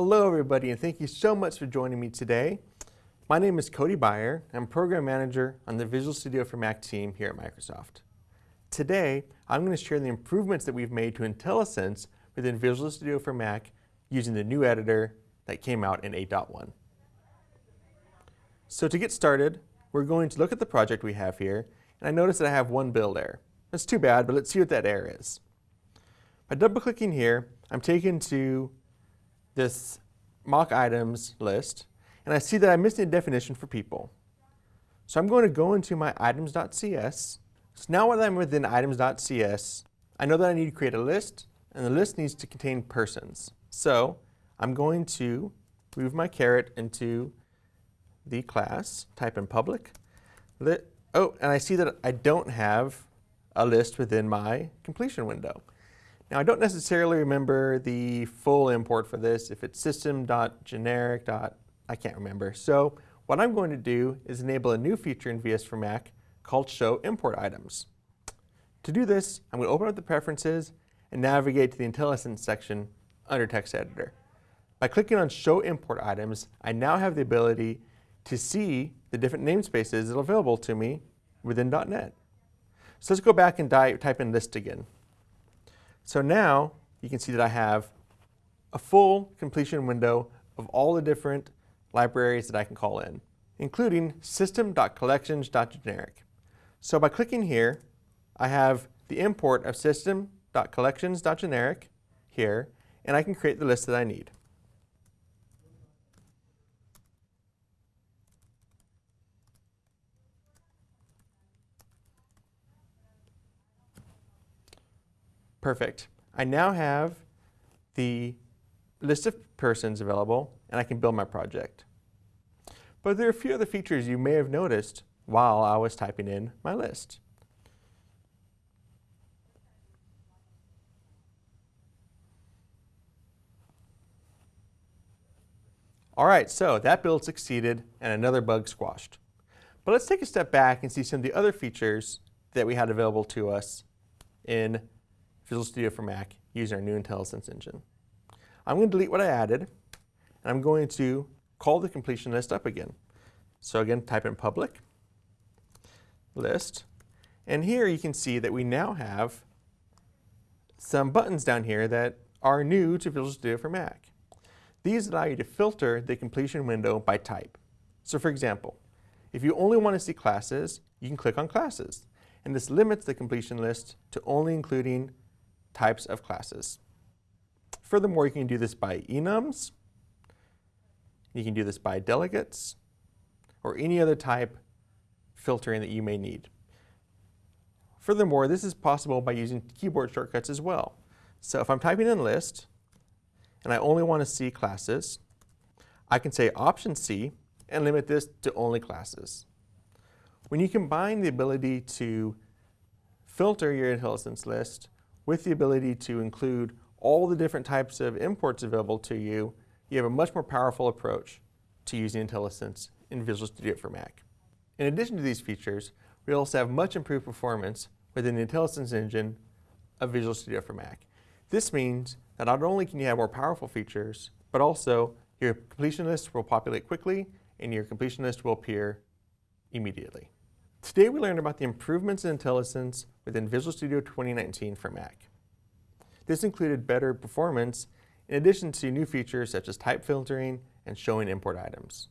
Hello everybody and thank you so much for joining me today. My name is Cody Beyer. I'm Program Manager on the Visual Studio for Mac team here at Microsoft. Today, I'm going to share the improvements that we've made to IntelliSense within Visual Studio for Mac using the new editor that came out in 8.1. So to get started, we're going to look at the project we have here, and I notice that I have one build error. That's too bad, but let's see what that error is. By double-clicking here, I'm taken to this mock items list, and I see that I'm missing a definition for people. So I'm going to go into my items.cs. So now that I'm within items.cs, I know that I need to create a list, and the list needs to contain persons. So I'm going to move my caret into the class, type in public. Oh, and I see that I don't have a list within my completion window. Now I don't necessarily remember the full import for this, if it's system.generic. I can't remember. So what I'm going to do is enable a new feature in VS for Mac called Show Import Items. To do this, I'm going to open up the preferences and navigate to the IntelliSense section under Text Editor. By clicking on Show Import Items, I now have the ability to see the different namespaces that are available to me within .NET. So let's go back and type in list again. So now you can see that I have a full completion window of all the different libraries that I can call in, including system.collections.generic. So by clicking here, I have the import of system.collections.generic here, and I can create the list that I need. Perfect. I now have the list of persons available, and I can build my project. But there are a few other features you may have noticed while I was typing in my list. All right, so that build succeeded and another bug squashed. But let's take a step back and see some of the other features that we had available to us in Visual Studio for Mac using our new IntelliSense engine. I'm going to delete what I added, and I'm going to call the completion list up again. So again, type in public list, and here you can see that we now have some buttons down here that are new to Visual Studio for Mac. These allow you to filter the completion window by type. So for example, if you only want to see classes, you can click on classes. And this limits the completion list to only including types of classes. Furthermore, you can do this by enums, you can do this by delegates, or any other type filtering that you may need. Furthermore, this is possible by using keyboard shortcuts as well. So if I'm typing in list, and I only want to see classes, I can say Option C and limit this to only classes. When you combine the ability to filter your IntelliSense list with the ability to include all the different types of imports available to you, you have a much more powerful approach to using IntelliSense in Visual Studio for Mac. In addition to these features, we also have much improved performance within the IntelliSense engine of Visual Studio for Mac. This means that not only can you have more powerful features, but also your completion list will populate quickly and your completion list will appear immediately. Today we learned about the improvements in IntelliSense within Visual Studio 2019 for Mac. This included better performance in addition to new features such as type filtering and showing import items.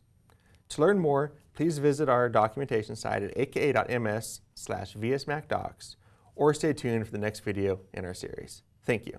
To learn more, please visit our documentation site at aka.ms slash vsmacdocs or stay tuned for the next video in our series. Thank you.